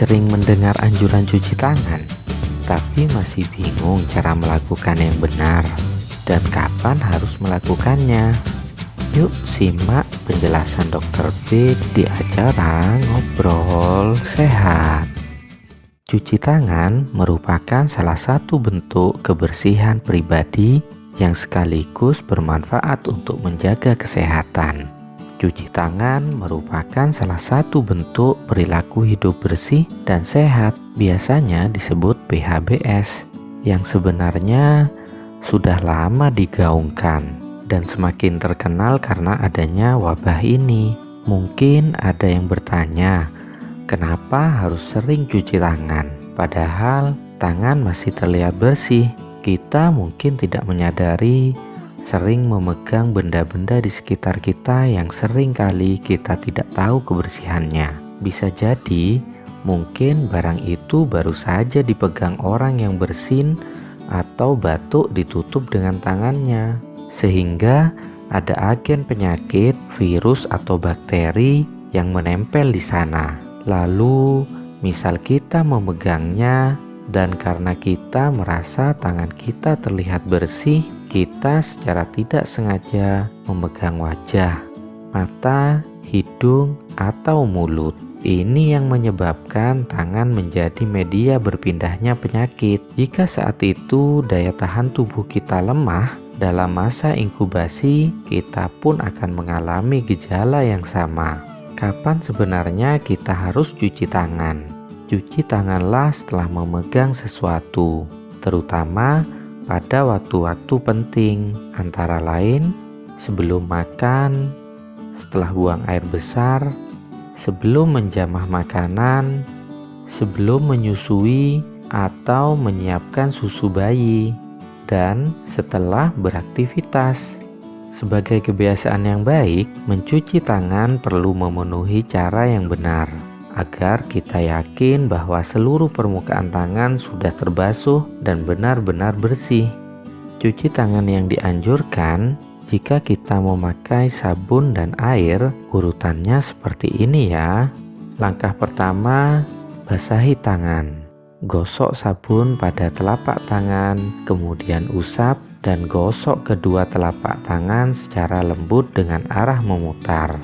sering mendengar anjuran cuci tangan, tapi masih bingung cara melakukan yang benar dan kapan harus melakukannya. Yuk simak penjelasan dokter B di acara Ngobrol Sehat. Cuci tangan merupakan salah satu bentuk kebersihan pribadi yang sekaligus bermanfaat untuk menjaga kesehatan. Cuci tangan merupakan salah satu bentuk perilaku hidup bersih dan sehat, biasanya disebut PHBS, yang sebenarnya sudah lama digaungkan dan semakin terkenal karena adanya wabah ini. Mungkin ada yang bertanya, kenapa harus sering cuci tangan? Padahal tangan masih terlihat bersih. Kita mungkin tidak menyadari sering memegang benda-benda di sekitar kita yang sering kali kita tidak tahu kebersihannya. Bisa jadi mungkin barang itu baru saja dipegang orang yang bersin atau batuk ditutup dengan tangannya sehingga ada agen penyakit, virus atau bakteri yang menempel di sana. Lalu, misal kita memegangnya dan karena kita merasa tangan kita terlihat bersih, kita secara tidak sengaja memegang wajah, mata, hidung, atau mulut. Ini yang menyebabkan tangan menjadi media berpindahnya penyakit. Jika saat itu daya tahan tubuh kita lemah, dalam masa inkubasi, kita pun akan mengalami gejala yang sama. Kapan sebenarnya kita harus cuci tangan? Cuci tanganlah setelah memegang sesuatu, terutama pada waktu-waktu penting, antara lain sebelum makan, setelah buang air besar, sebelum menjamah makanan, sebelum menyusui, atau menyiapkan susu bayi dan setelah beraktivitas. Sebagai kebiasaan yang baik, mencuci tangan perlu memenuhi cara yang benar agar kita yakin bahwa seluruh permukaan tangan sudah terbasuh dan benar-benar bersih. Cuci tangan yang dianjurkan jika kita memakai sabun dan air, urutannya seperti ini ya. Langkah pertama, basahi tangan. Gosok sabun pada telapak tangan, kemudian usap dan gosok kedua telapak tangan secara lembut dengan arah memutar.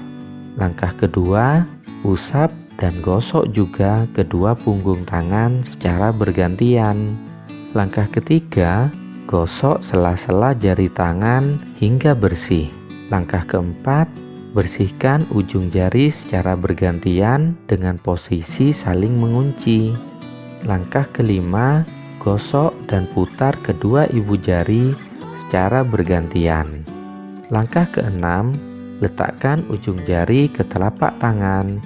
Langkah kedua, usap dan gosok juga kedua punggung tangan secara bergantian. Langkah ketiga, gosok sela-sela jari tangan hingga bersih. Langkah keempat, bersihkan ujung jari secara bergantian dengan posisi saling mengunci. Langkah kelima, gosok dan putar kedua ibu jari secara bergantian. Langkah keenam, letakkan ujung jari ke telapak tangan,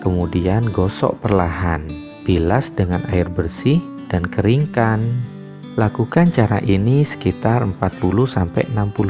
kemudian gosok perlahan. Bilas dengan air bersih dan keringkan. Lakukan cara ini sekitar 40-60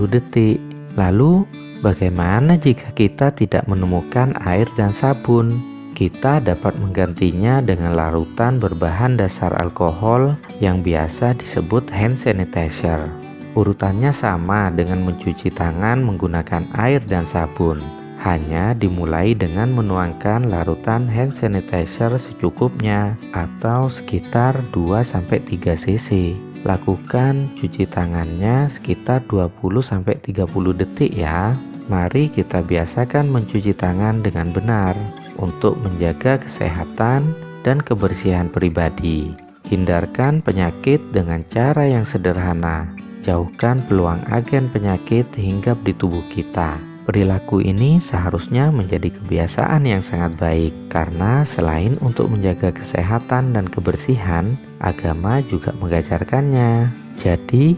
detik. Lalu, bagaimana jika kita tidak menemukan air dan sabun? kita dapat menggantinya dengan larutan berbahan dasar alkohol yang biasa disebut hand sanitizer. Urutannya sama dengan mencuci tangan menggunakan air dan sabun. Hanya dimulai dengan menuangkan larutan hand sanitizer secukupnya atau sekitar 2-3 cc. Lakukan cuci tangannya sekitar 20-30 detik ya. Mari kita biasakan mencuci tangan dengan benar untuk menjaga kesehatan dan kebersihan pribadi. Hindarkan penyakit dengan cara yang sederhana. Jauhkan peluang agen penyakit hinggap di tubuh kita. Perilaku ini seharusnya menjadi kebiasaan yang sangat baik karena selain untuk menjaga kesehatan dan kebersihan, agama juga mengajarkannya. Jadi,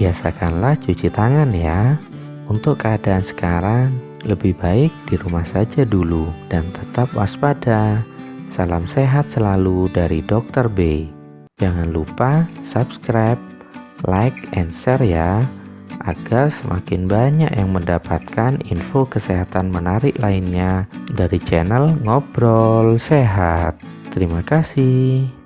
biasakanlah cuci tangan ya. Untuk keadaan sekarang, lebih baik di rumah saja dulu dan tetap waspada. Salam sehat selalu dari Dr. B. Jangan lupa subscribe, like, and share ya agar semakin banyak yang mendapatkan info kesehatan menarik lainnya dari channel Ngobrol Sehat. Terima kasih.